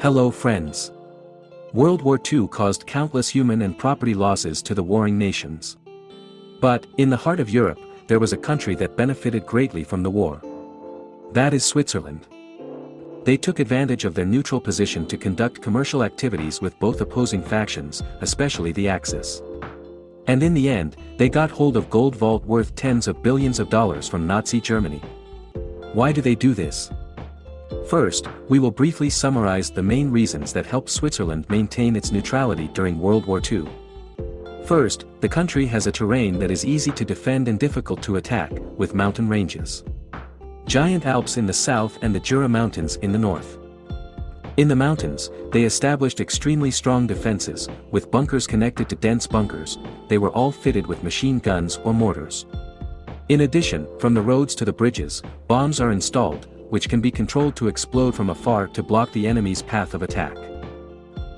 Hello friends. World War II caused countless human and property losses to the warring nations. But, in the heart of Europe, there was a country that benefited greatly from the war. That is Switzerland. They took advantage of their neutral position to conduct commercial activities with both opposing factions, especially the Axis. And in the end, they got hold of gold vault worth tens of billions of dollars from Nazi Germany. Why do they do this? First, we will briefly summarize the main reasons that helped Switzerland maintain its neutrality during World War II. First, the country has a terrain that is easy to defend and difficult to attack, with mountain ranges. Giant Alps in the south and the Jura Mountains in the north. In the mountains, they established extremely strong defenses, with bunkers connected to dense bunkers, they were all fitted with machine guns or mortars. In addition, from the roads to the bridges, bombs are installed, which can be controlled to explode from afar to block the enemy's path of attack.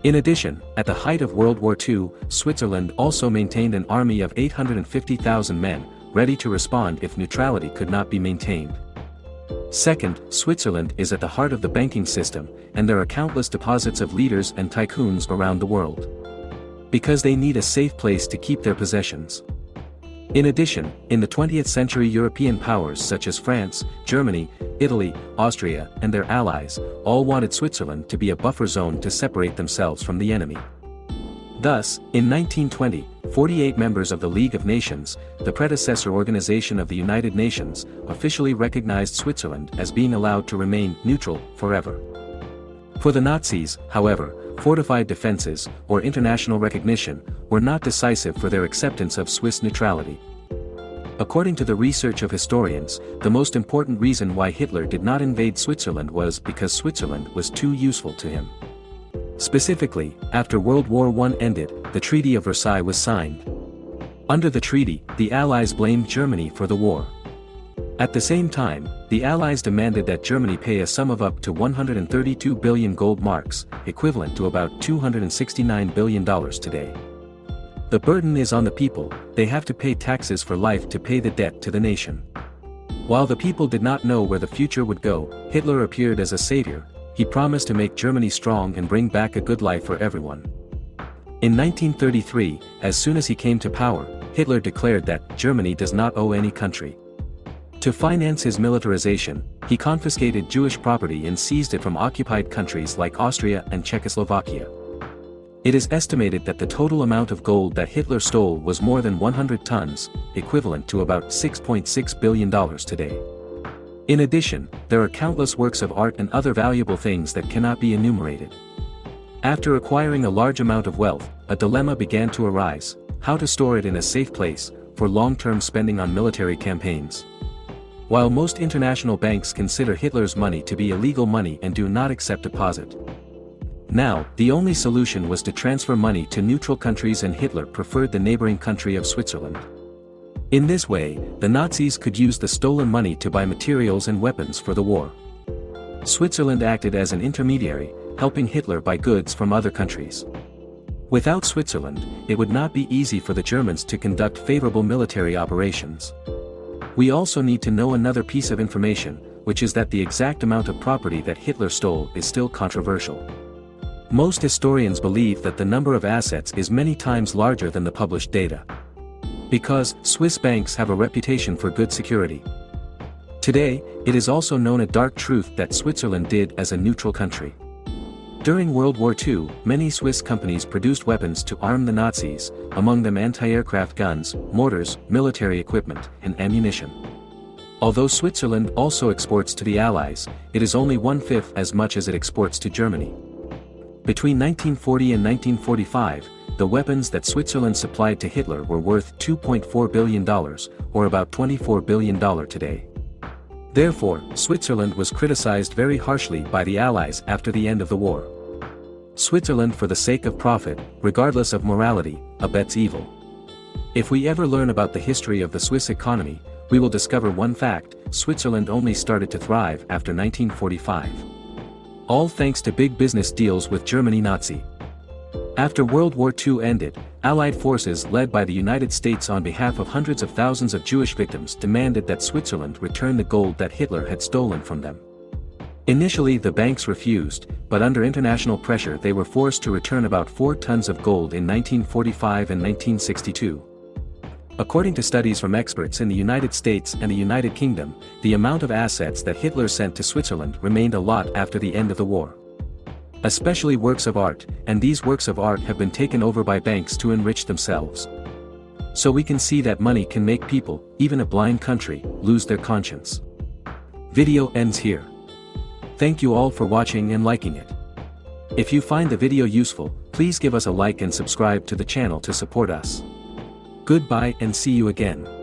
In addition, at the height of World War II, Switzerland also maintained an army of 850,000 men, ready to respond if neutrality could not be maintained. Second, Switzerland is at the heart of the banking system, and there are countless deposits of leaders and tycoons around the world. Because they need a safe place to keep their possessions. In addition, in the 20th century European powers such as France, Germany, Italy, Austria, and their allies, all wanted Switzerland to be a buffer zone to separate themselves from the enemy. Thus, in 1920, 48 members of the League of Nations, the predecessor organization of the United Nations, officially recognized Switzerland as being allowed to remain neutral forever. For the Nazis, however, fortified defenses, or international recognition, were not decisive for their acceptance of Swiss neutrality. According to the research of historians, the most important reason why Hitler did not invade Switzerland was because Switzerland was too useful to him. Specifically, after World War I ended, the Treaty of Versailles was signed. Under the treaty, the Allies blamed Germany for the war. At the same time, the Allies demanded that Germany pay a sum of up to 132 billion gold marks, equivalent to about $269 billion today. The burden is on the people, they have to pay taxes for life to pay the debt to the nation. While the people did not know where the future would go, Hitler appeared as a savior, he promised to make Germany strong and bring back a good life for everyone. In 1933, as soon as he came to power, Hitler declared that Germany does not owe any country. To finance his militarization, he confiscated Jewish property and seized it from occupied countries like Austria and Czechoslovakia. It is estimated that the total amount of gold that Hitler stole was more than 100 tons, equivalent to about $6.6 billion today. In addition, there are countless works of art and other valuable things that cannot be enumerated. After acquiring a large amount of wealth, a dilemma began to arise, how to store it in a safe place, for long-term spending on military campaigns. While most international banks consider Hitler's money to be illegal money and do not accept deposit. Now, the only solution was to transfer money to neutral countries and Hitler preferred the neighboring country of Switzerland. In this way, the Nazis could use the stolen money to buy materials and weapons for the war. Switzerland acted as an intermediary, helping Hitler buy goods from other countries. Without Switzerland, it would not be easy for the Germans to conduct favorable military operations. We also need to know another piece of information, which is that the exact amount of property that Hitler stole is still controversial. Most historians believe that the number of assets is many times larger than the published data. Because, Swiss banks have a reputation for good security. Today, it is also known a dark truth that Switzerland did as a neutral country. During World War II, many Swiss companies produced weapons to arm the Nazis, among them anti-aircraft guns, mortars, military equipment, and ammunition. Although Switzerland also exports to the Allies, it is only one-fifth as much as it exports to Germany. Between 1940 and 1945, the weapons that Switzerland supplied to Hitler were worth $2.4 billion, or about $24 billion today. Therefore, Switzerland was criticized very harshly by the Allies after the end of the war. Switzerland for the sake of profit, regardless of morality, abets evil. If we ever learn about the history of the Swiss economy, we will discover one fact, Switzerland only started to thrive after 1945. All thanks to big business deals with Germany Nazi. After World War II ended, Allied forces led by the United States on behalf of hundreds of thousands of Jewish victims demanded that Switzerland return the gold that Hitler had stolen from them. Initially the banks refused, but under international pressure they were forced to return about 4 tons of gold in 1945 and 1962. According to studies from experts in the United States and the United Kingdom, the amount of assets that Hitler sent to Switzerland remained a lot after the end of the war. Especially works of art, and these works of art have been taken over by banks to enrich themselves. So we can see that money can make people, even a blind country, lose their conscience. Video ends here. Thank you all for watching and liking it. If you find the video useful, please give us a like and subscribe to the channel to support us. Goodbye and see you again.